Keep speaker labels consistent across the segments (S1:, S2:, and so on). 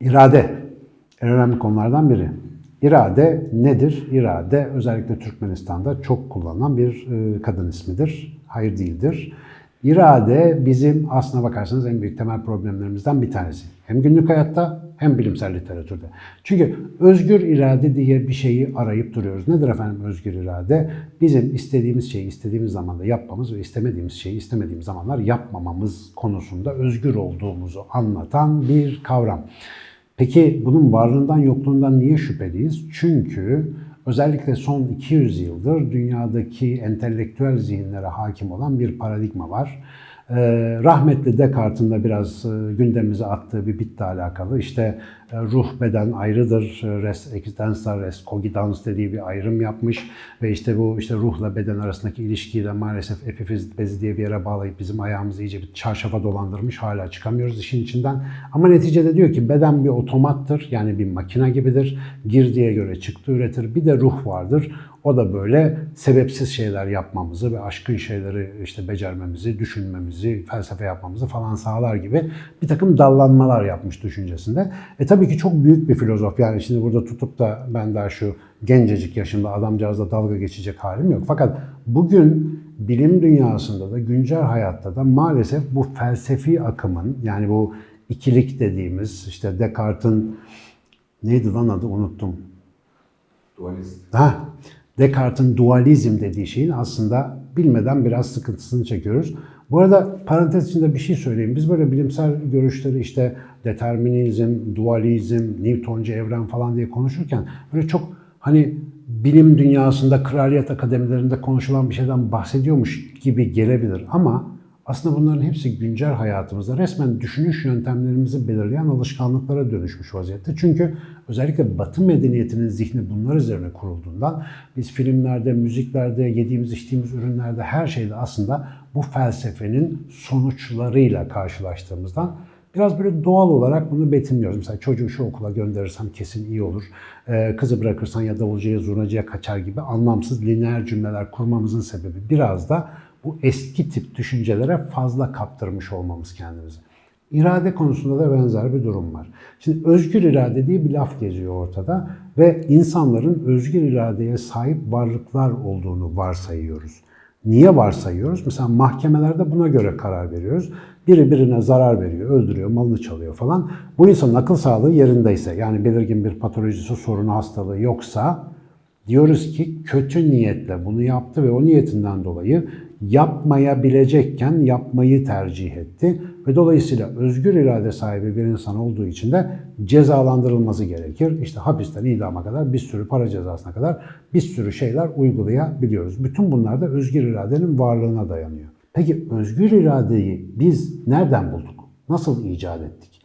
S1: İrade en önemli konulardan biri. İrade nedir? İrade özellikle Türkmenistan'da çok kullanılan bir e, kadın ismidir. Hayır değildir. İrade bizim aslına bakarsanız en büyük temel problemlerimizden bir tanesi. Hem günlük hayatta hem bilimsel literatürde. Çünkü özgür irade diye bir şeyi arayıp duruyoruz. Nedir efendim özgür irade? Bizim istediğimiz şeyi istediğimiz zamanda yapmamız ve istemediğimiz şeyi istemediğimiz zamanlar yapmamamız konusunda özgür olduğumuzu anlatan bir kavram. Peki bunun varlığından yokluğundan niye şüpheliyiz? Çünkü özellikle son 200 yıldır dünyadaki entelektüel zihinlere hakim olan bir paradigma var. Ee, rahmetli Descartes'in de biraz e, gündemimize attığı bir bitle alakalı. İşte e, ruh beden ayrıdır, res existenza, res cogitans dediği bir ayrım yapmış ve işte bu işte ruhla beden arasındaki ilişkiyi de maalesef epifiz bezi diye bir yere bağlayıp bizim ayağımızı iyice bir çarşafa dolandırmış. Hala çıkamıyoruz işin içinden. Ama neticede diyor ki beden bir otomattır yani bir makine gibidir. Girdiye göre çıktı üretir. Bir de ruh vardır. O da böyle sebepsiz şeyler yapmamızı ve aşkın şeyleri işte becermemizi, düşünmemizi, felsefe yapmamızı falan sağlar gibi bir takım dallanmalar yapmış düşüncesinde. E tabii ki çok büyük bir filozof. Yani şimdi burada tutup da ben daha şu gencecik yaşımda adamcağızla dalga geçecek halim yok. Fakat bugün bilim dünyasında da güncel hayatta da maalesef bu felsefi akımın yani bu ikilik dediğimiz işte Descartes'in neydi lan adı unuttum.
S2: Dualist.
S1: Ha, Descartes'in dualizm dediği şeyin aslında bilmeden biraz sıkıntısını çekiyoruz. Bu arada parantez içinde bir şey söyleyeyim. Biz böyle bilimsel görüşleri işte determinizm, dualizm, Newtoncu evren falan diye konuşurken böyle çok hani bilim dünyasında, kraliyet akademilerinde konuşulan bir şeyden bahsediyormuş gibi gelebilir. Ama aslında bunların hepsi güncel hayatımızda resmen düşünüş yöntemlerimizi belirleyen alışkanlıklara dönüşmüş vaziyette. Çünkü özellikle Batı medeniyetinin zihni bunlar üzerine kurulduğundan biz filmlerde, müziklerde, yediğimiz içtiğimiz ürünlerde her şeyde aslında bu felsefenin sonuçlarıyla karşılaştığımızdan Biraz böyle doğal olarak bunu betimliyoruz. Mesela çocuğu şu okula gönderirsem kesin iyi olur. Ee, kızı bırakırsan ya davulcuya, zurnacıya kaçar gibi anlamsız lineer cümleler kurmamızın sebebi biraz da bu eski tip düşüncelere fazla kaptırmış olmamız kendimizi. İrade konusunda da benzer bir durum var. Şimdi özgür irade diye bir laf geziyor ortada ve insanların özgür iradeye sahip varlıklar olduğunu varsayıyoruz. Niye varsayıyoruz? Mesela mahkemelerde buna göre karar veriyoruz. Biri birine zarar veriyor, öldürüyor, malını çalıyor falan. Bu insanın akıl sağlığı yerindeyse, yani belirgin bir patolojisi, sorunu, hastalığı yoksa diyoruz ki kötü niyetle bunu yaptı ve o niyetinden dolayı yapmayabilecekken yapmayı tercih etti ve dolayısıyla özgür irade sahibi bir insan olduğu için de cezalandırılması gerekir. İşte hapisten idama kadar bir sürü para cezasına kadar bir sürü şeyler uygulayabiliyoruz. Bütün bunlar da özgür iradenin varlığına dayanıyor. Peki özgür iradeyi biz nereden bulduk? Nasıl icat ettik?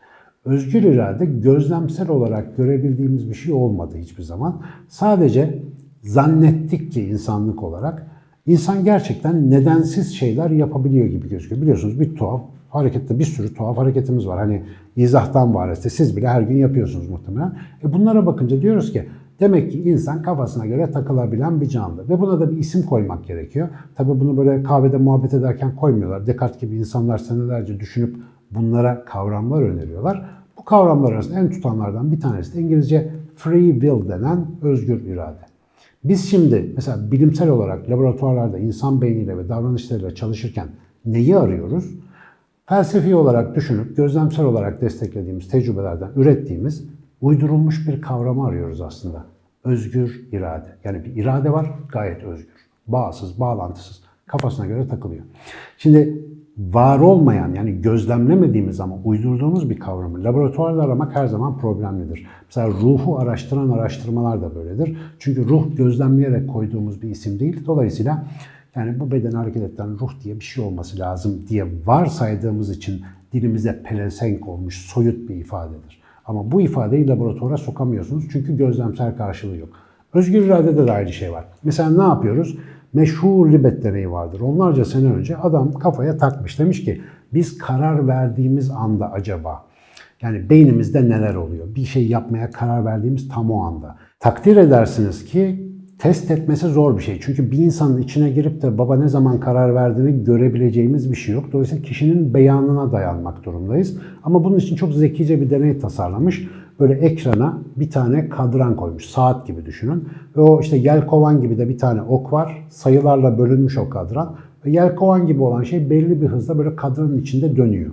S1: Özgür irade gözlemsel olarak görebildiğimiz bir şey olmadı hiçbir zaman. Sadece zannettik ki insanlık olarak insan gerçekten nedensiz şeyler yapabiliyor gibi gözüküyor. Biliyorsunuz bir tuhaf harekette bir sürü tuhaf hareketimiz var. Hani izahtan var siz bile her gün yapıyorsunuz muhtemelen. E bunlara bakınca diyoruz ki demek ki insan kafasına göre takılabilen bir canlı. Ve buna da bir isim koymak gerekiyor. Tabii bunu böyle kahvede muhabbet ederken koymuyorlar. Descartes gibi insanlar senelerce düşünüp bunlara kavramlar öneriyorlar. Bu kavramlar arasında en tutanlardan bir tanesi de İngilizce free will denen özgür irade. Biz şimdi mesela bilimsel olarak laboratuvarlarda insan beyniyle ve davranışlarıyla çalışırken neyi arıyoruz? Felsefi olarak düşünüp gözlemsel olarak desteklediğimiz tecrübelerden ürettiğimiz uydurulmuş bir kavramı arıyoruz aslında. Özgür irade. Yani bir irade var gayet özgür. Bağsız, bağlantısız. Kafasına göre takılıyor. Şimdi var olmayan yani gözlemlemediğimiz ama uydurduğumuz bir kavramı laboratuvarda aramak her zaman problemlidir. Mesela ruhu araştıran araştırmalar da böyledir. Çünkü ruh gözlemleyerek koyduğumuz bir isim değil. Dolayısıyla yani bu bedeni hareket ettiren ruh diye bir şey olması lazım diye varsaydığımız için dilimize pelesenk olmuş soyut bir ifadedir. Ama bu ifadeyi laboratuvara sokamıyorsunuz çünkü gözlemsel karşılığı yok. Özgür iradede de aynı şey var. Mesela ne yapıyoruz? Meşhur Libet deneyi vardır. Onlarca sene önce adam kafaya takmış. Demiş ki biz karar verdiğimiz anda acaba Yani beynimizde neler oluyor? Bir şey yapmaya karar verdiğimiz tam o anda. Takdir edersiniz ki test etmesi zor bir şey. Çünkü bir insanın içine girip de baba ne zaman karar verdiğini görebileceğimiz bir şey yok. Dolayısıyla kişinin beyanına dayanmak durumdayız. Ama bunun için çok zekice bir deney tasarlamış. Böyle ekrana bir tane kadran koymuş. Saat gibi düşünün. Ve o işte yelkovan gibi de bir tane ok var. Sayılarla bölünmüş o kadran. Ve yelkovan gibi olan şey belli bir hızla böyle kadranın içinde dönüyor.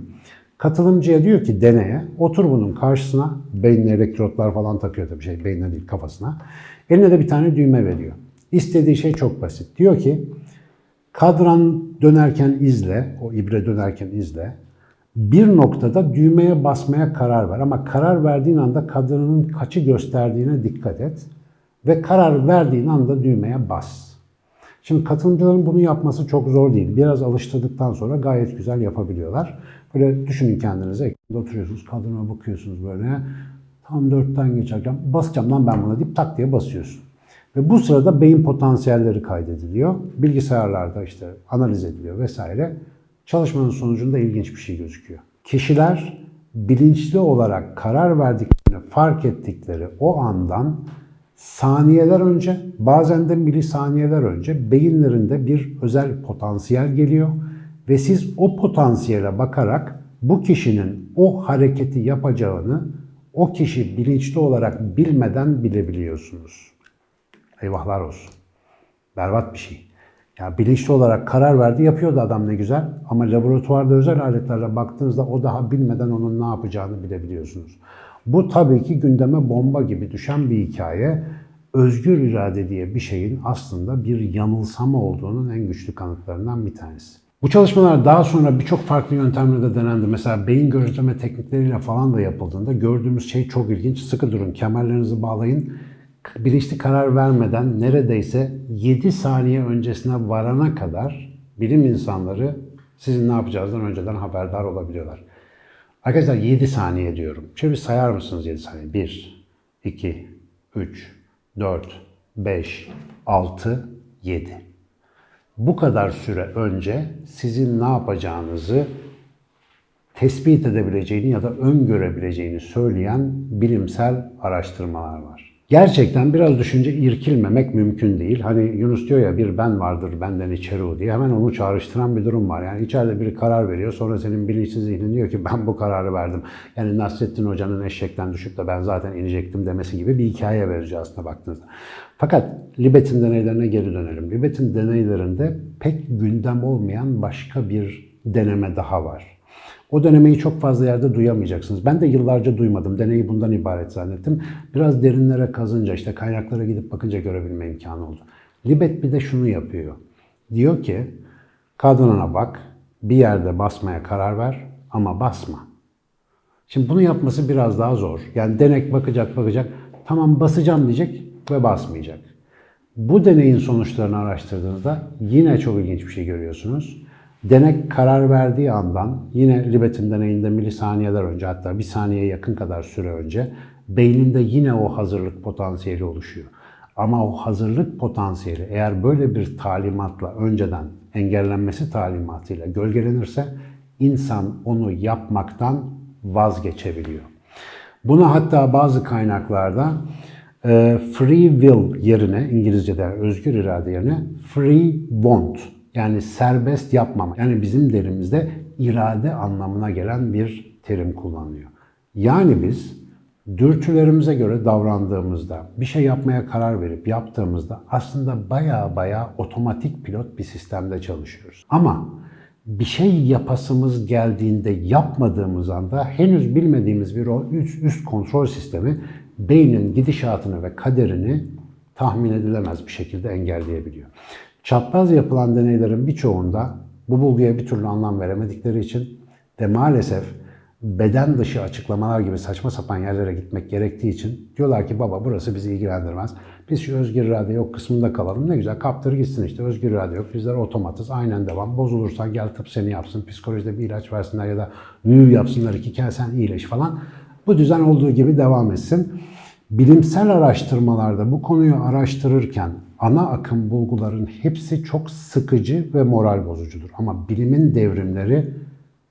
S1: Katılımcıya diyor ki deneye otur bunun karşısına beynine elektrotlar falan takıyor tabii şey beynine değil kafasına. Eline de bir tane düğme veriyor. İstediği şey çok basit. Diyor ki kadran dönerken izle, o ibre dönerken izle. Bir noktada düğmeye basmaya karar ver ama karar verdiğin anda kadranın kaçı gösterdiğine dikkat et ve karar verdiğin anda düğmeye bas. Şimdi katılımcıların bunu yapması çok zor değil. Biraz alıştırdıktan sonra gayet güzel yapabiliyorlar. Böyle düşünün kendinize. Oturuyorsunuz, kadına bakıyorsunuz böyle. Tam dörtten geçerken basacağım lan ben buna deyip tak diye basıyorsun. Ve bu sırada beyin potansiyelleri kaydediliyor. Bilgisayarlarda işte analiz ediliyor vesaire. Çalışmanın sonucunda ilginç bir şey gözüküyor. Kişiler bilinçli olarak karar verdiklerini fark ettikleri o andan saniyeler önce, bazen de milisaniyeler önce beyinlerinde bir özel potansiyel geliyor ve siz o potansiyele bakarak bu kişinin o hareketi yapacağını o kişi bilinçli olarak bilmeden bilebiliyorsunuz. Eyvahlar olsun. Berbat bir şey. Ya bilinçli olarak karar verdi, yapıyordu adam ne güzel. Ama laboratuvarda özel aletlerle baktığınızda o daha bilmeden onun ne yapacağını bilebiliyorsunuz. Bu tabii ki gündeme bomba gibi düşen bir hikaye. Özgür irade diye bir şeyin aslında bir yanılsama olduğunun en güçlü kanıtlarından bir tanesi. Bu çalışmalar daha sonra birçok farklı yöntemle de denendi. Mesela beyin gözleme teknikleriyle falan da yapıldığında gördüğümüz şey çok ilginç. Sıkı durun, kemerlerinizi bağlayın. Bilinçli karar vermeden neredeyse 7 saniye öncesine varana kadar bilim insanları sizin ne yapacağınızdan önceden haberdar olabiliyorlar. Arkadaşlar 7 saniye diyorum. Şöyle bir sayar mısınız 7 saniye? 1, 2, 3, 4, 5, 6, 7. Bu kadar süre önce sizin ne yapacağınızı tespit edebileceğini ya da öngörebileceğini söyleyen bilimsel araştırmalar var. Gerçekten biraz düşünce irkilmemek mümkün değil. Hani Yunus diyor ya bir ben vardır benden içeri o diye hemen onu çağrıştıran bir durum var. Yani içeride biri karar veriyor sonra senin bilinçsiz zihnin diyor ki ben bu kararı verdim. Yani Nasrettin Hoca'nın eşekten düşüp de ben zaten inecektim demesi gibi bir hikaye verici aslında baktığınızda. Fakat Libet'in deneylerine geri dönelim. Libet'in deneylerinde pek gündem olmayan başka bir deneme daha var. O denemeyi çok fazla yerde duyamayacaksınız. Ben de yıllarca duymadım. Deneyi bundan ibaret zannettim. Biraz derinlere kazınca, işte kaynaklara gidip bakınca görebilme imkanı oldu. Libet bir de şunu yapıyor. Diyor ki, kadınına bak, bir yerde basmaya karar ver ama basma. Şimdi bunu yapması biraz daha zor. Yani denek bakacak bakacak, tamam basacağım diyecek ve basmayacak. Bu deneyin sonuçlarını araştırdığınızda yine çok ilginç bir şey görüyorsunuz. Denek karar verdiği andan yine Libet'in deneyinde milisaniyeler önce hatta bir saniyeye yakın kadar süre önce beyninde yine o hazırlık potansiyeli oluşuyor. Ama o hazırlık potansiyeli eğer böyle bir talimatla önceden engellenmesi talimatıyla gölgelenirse insan onu yapmaktan vazgeçebiliyor. Buna hatta bazı kaynaklarda e, free will yerine İngilizce'de özgür irade yerine free want yani serbest yapmama. Yani bizim derimizde irade anlamına gelen bir terim kullanılıyor. Yani biz dürtülerimize göre davrandığımızda, bir şey yapmaya karar verip yaptığımızda aslında baya baya otomatik pilot bir sistemde çalışıyoruz. Ama bir şey yapasımız geldiğinde yapmadığımız anda henüz bilmediğimiz bir o üst, üst kontrol sistemi beynin gidişatını ve kaderini tahmin edilemez bir şekilde engelleyebiliyor. Çapraz yapılan deneylerin birçoğunda bu bulguya bir türlü anlam veremedikleri için ve maalesef beden dışı açıklamalar gibi saçma sapan yerlere gitmek gerektiği için diyorlar ki baba burası bizi ilgilendirmez. Biz şu özgür irade yok kısmında kalalım. Ne güzel kaptır gitsin işte özgür irade yok. Bizler otomatız aynen devam. Bozulursan gel tıp seni yapsın. Psikolojide bir ilaç versinler ya da büyü yapsınlar iki kere sen iyileş falan. Bu düzen olduğu gibi devam etsin. Bilimsel araştırmalarda bu konuyu araştırırken ana akım bulguların hepsi çok sıkıcı ve moral bozucudur. Ama bilimin devrimleri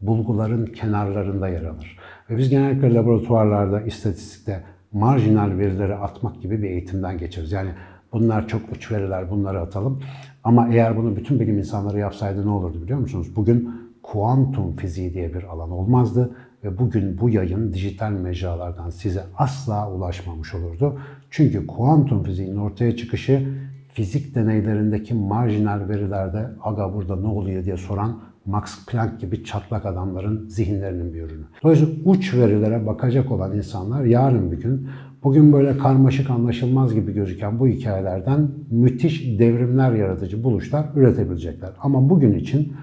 S1: bulguların kenarlarında yer alır. Ve biz genellikle laboratuvarlarda, istatistikte marjinal verileri atmak gibi bir eğitimden geçeriz. Yani bunlar çok uç veriler, bunları atalım. Ama eğer bunu bütün bilim insanları yapsaydı ne olurdu biliyor musunuz? Bugün kuantum fiziği diye bir alan olmazdı ve bugün bu yayın dijital mecralardan size asla ulaşmamış olurdu. Çünkü kuantum fiziğinin ortaya çıkışı fizik deneylerindeki marjinal verilerde aga burada ne oluyor diye soran Max Planck gibi çatlak adamların zihinlerinin bir ürünü. Dolayısıyla uç verilere bakacak olan insanlar yarın bir gün bugün böyle karmaşık anlaşılmaz gibi gözüken bu hikayelerden müthiş devrimler yaratıcı buluşlar üretebilecekler. Ama bugün için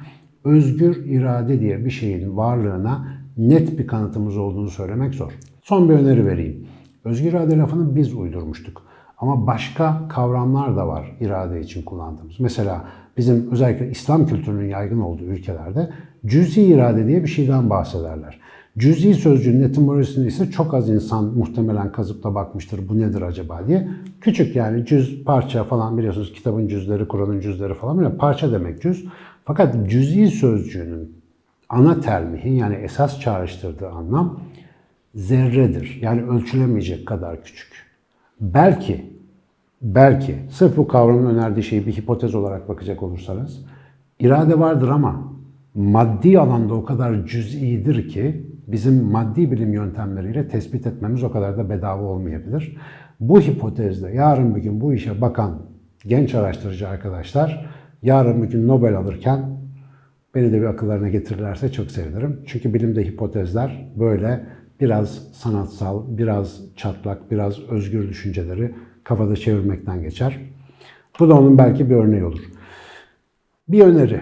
S1: özgür irade diye bir şeyin varlığına net bir kanıtımız olduğunu söylemek zor. Son bir öneri vereyim. Özgür irade lafını biz uydurmuştuk. Ama başka kavramlar da var irade için kullandığımız. Mesela bizim özellikle İslam kültürünün yaygın olduğu ülkelerde cüzi irade diye bir şeyden bahsederler. Cüzi sözcüğün etimolojisini ise çok az insan muhtemelen kazıp da bakmıştır bu nedir acaba diye. Küçük yani cüz, parça falan biliyorsunuz kitabın cüzleri, Kur'an'ın cüzleri falan böyle parça demek cüz. Fakat cüzi sözcüğünün ana termihi yani esas çağrıştırdığı anlam zerredir. Yani ölçülemeyecek kadar küçük. Belki, belki sırf bu kavramın önerdiği şeyi bir hipotez olarak bakacak olursanız irade vardır ama maddi alanda o kadar cüz'idir ki bizim maddi bilim yöntemleriyle tespit etmemiz o kadar da bedava olmayabilir. Bu hipotezde yarın bir gün bu işe bakan genç araştırıcı arkadaşlar yarın bir gün Nobel alırken beni de bir akıllarına getirirlerse çok sevinirim. Çünkü bilimde hipotezler böyle biraz sanatsal, biraz çatlak, biraz özgür düşünceleri kafada çevirmekten geçer. Bu da onun belki bir örneği olur. Bir öneri,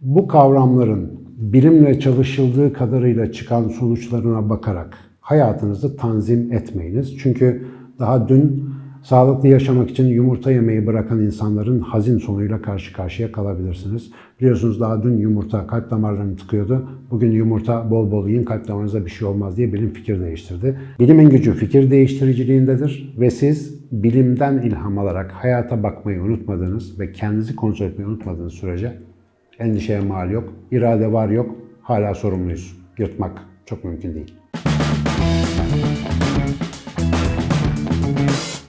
S1: bu kavramların bilimle çalışıldığı kadarıyla çıkan sonuçlarına bakarak hayatınızı tanzim etmeyiniz. Çünkü daha dün sağlıklı yaşamak için yumurta yemeyi bırakan insanların hazin sonuyla karşı karşıya kalabilirsiniz. Biliyorsunuz daha dün yumurta kalp damarlarını tıkıyordu. Bugün yumurta bol bol yiyin kalp damarınıza bir şey olmaz diye bilim fikir değiştirdi. Bilimin gücü fikir değiştiriciliğindedir ve siz bilimden ilham alarak hayata bakmayı unutmadığınız ve kendinizi kontrol etmeyi unutmadığınız sürece endişeye mal yok, irade var yok, hala sorumluyuz. Yırtmak çok mümkün değil.